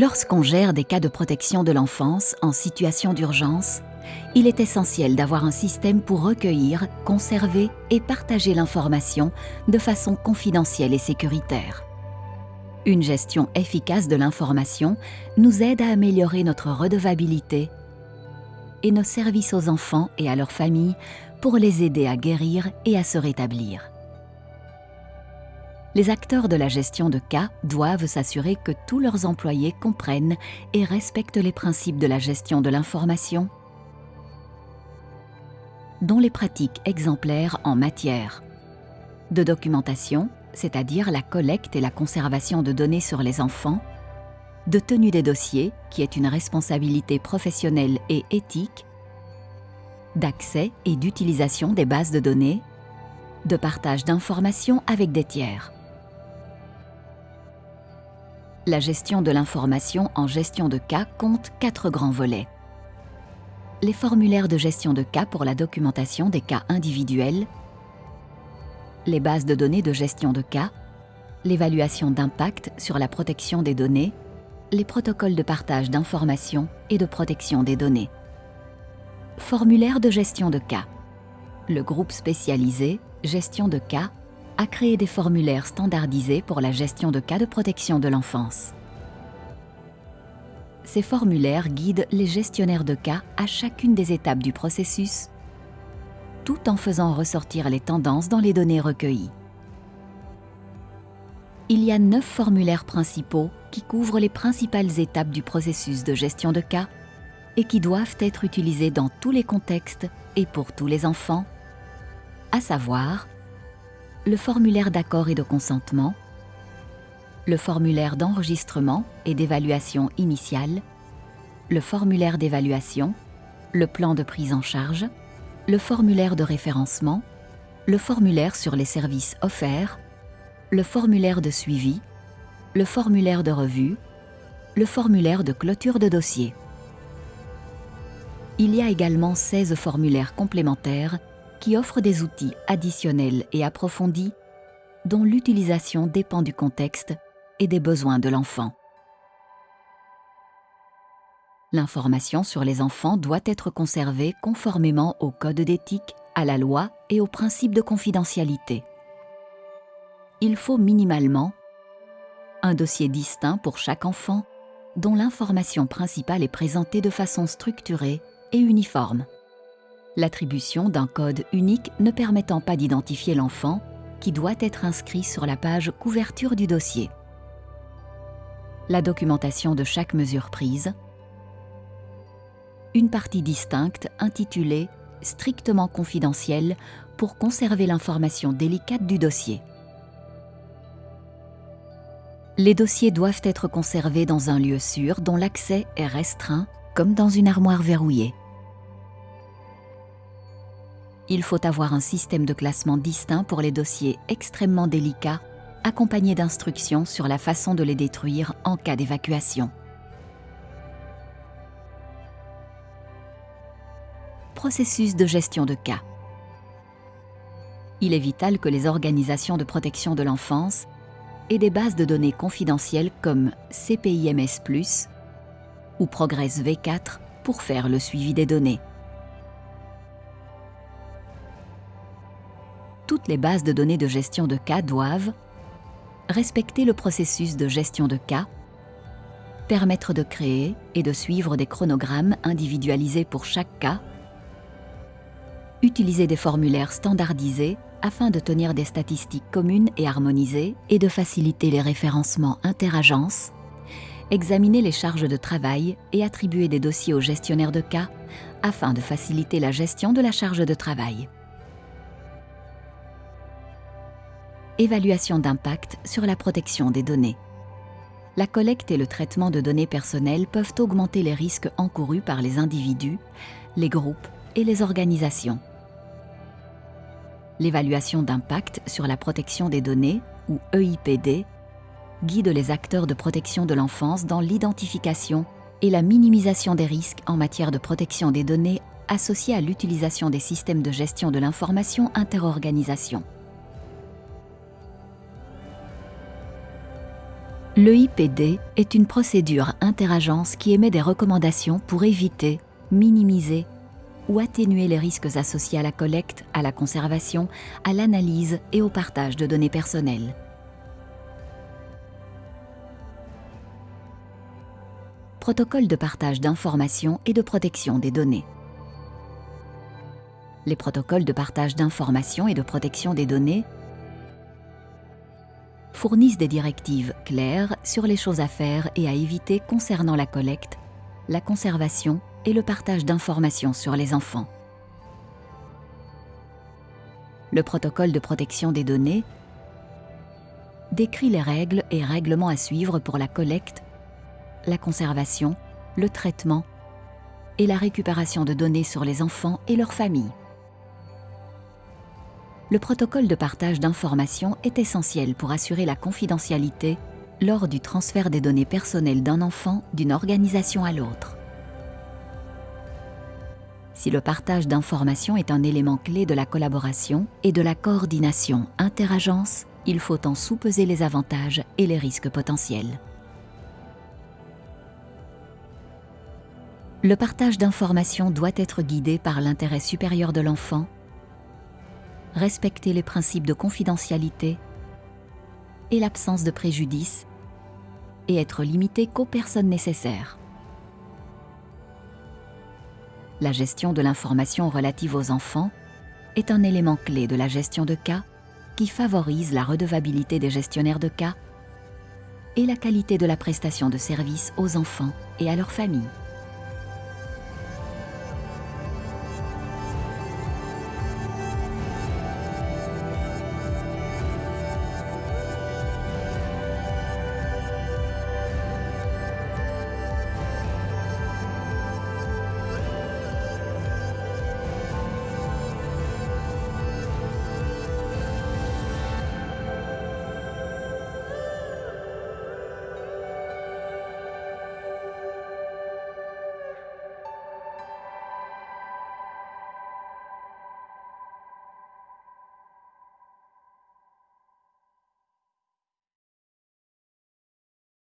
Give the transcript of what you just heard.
Lorsqu'on gère des cas de protection de l'enfance en situation d'urgence, il est essentiel d'avoir un système pour recueillir, conserver et partager l'information de façon confidentielle et sécuritaire. Une gestion efficace de l'information nous aide à améliorer notre redevabilité et nos services aux enfants et à leurs familles pour les aider à guérir et à se rétablir. Les acteurs de la gestion de cas doivent s'assurer que tous leurs employés comprennent et respectent les principes de la gestion de l'information, dont les pratiques exemplaires en matière de documentation, c'est-à-dire la collecte et la conservation de données sur les enfants, de tenue des dossiers, qui est une responsabilité professionnelle et éthique, d'accès et d'utilisation des bases de données, de partage d'informations avec des tiers. La gestion de l'information en gestion de cas compte quatre grands volets. Les formulaires de gestion de cas pour la documentation des cas individuels, les bases de données de gestion de cas, l'évaluation d'impact sur la protection des données, les protocoles de partage d'informations et de protection des données. Formulaire de gestion de cas. Le groupe spécialisé Gestion de cas a créé des formulaires standardisés pour la gestion de cas de protection de l'enfance. Ces formulaires guident les gestionnaires de cas à chacune des étapes du processus, tout en faisant ressortir les tendances dans les données recueillies. Il y a neuf formulaires principaux qui couvrent les principales étapes du processus de gestion de cas et qui doivent être utilisés dans tous les contextes et pour tous les enfants, à savoir le formulaire d'accord et de consentement, le formulaire d'enregistrement et d'évaluation initiale, le formulaire d'évaluation, le plan de prise en charge, le formulaire de référencement, le formulaire sur les services offerts, le formulaire de suivi, le formulaire de revue, le formulaire de clôture de dossier. Il y a également 16 formulaires complémentaires qui offrent des outils additionnels et approfondis dont l'utilisation dépend du contexte et des besoins de l'enfant. L'information sur les enfants doit être conservée conformément au code d'éthique, à la loi et aux principes de confidentialité. Il faut minimalement un dossier distinct pour chaque enfant dont l'information principale est présentée de façon structurée et uniforme. L'attribution d'un code unique ne permettant pas d'identifier l'enfant qui doit être inscrit sur la page couverture du dossier. La documentation de chaque mesure prise. Une partie distincte intitulée « strictement confidentielle » pour conserver l'information délicate du dossier. Les dossiers doivent être conservés dans un lieu sûr dont l'accès est restreint, comme dans une armoire verrouillée il faut avoir un système de classement distinct pour les dossiers extrêmement délicats, accompagné d'instructions sur la façon de les détruire en cas d'évacuation. Processus de gestion de cas. Il est vital que les organisations de protection de l'enfance aient des bases de données confidentielles comme CPIMS+, ou Progress V4 pour faire le suivi des données. Toutes les bases de données de gestion de cas doivent respecter le processus de gestion de cas, permettre de créer et de suivre des chronogrammes individualisés pour chaque cas, utiliser des formulaires standardisés afin de tenir des statistiques communes et harmonisées et de faciliter les référencements interagences, examiner les charges de travail et attribuer des dossiers aux gestionnaires de cas afin de faciliter la gestion de la charge de travail. Évaluation d'impact sur la protection des données. La collecte et le traitement de données personnelles peuvent augmenter les risques encourus par les individus, les groupes et les organisations. L'évaluation d'impact sur la protection des données, ou EIPD, guide les acteurs de protection de l'enfance dans l'identification et la minimisation des risques en matière de protection des données associés à l'utilisation des systèmes de gestion de l'information interorganisation. Le IPD est une procédure interagence qui émet des recommandations pour éviter, minimiser ou atténuer les risques associés à la collecte, à la conservation, à l'analyse et au partage de données personnelles. Protocole de partage d'informations et de protection des données. Les protocoles de partage d'informations et de protection des données fournissent des directives claires sur les choses à faire et à éviter concernant la collecte, la conservation et le partage d'informations sur les enfants. Le protocole de protection des données décrit les règles et règlements à suivre pour la collecte, la conservation, le traitement et la récupération de données sur les enfants et leurs familles le protocole de partage d'informations est essentiel pour assurer la confidentialité lors du transfert des données personnelles d'un enfant d'une organisation à l'autre. Si le partage d'informations est un élément clé de la collaboration et de la coordination interagence, il faut en sous-peser les avantages et les risques potentiels. Le partage d'informations doit être guidé par l'intérêt supérieur de l'enfant respecter les principes de confidentialité et l'absence de préjudice et être limité qu'aux personnes nécessaires. La gestion de l'information relative aux enfants est un élément clé de la gestion de cas qui favorise la redevabilité des gestionnaires de cas et la qualité de la prestation de services aux enfants et à leurs familles.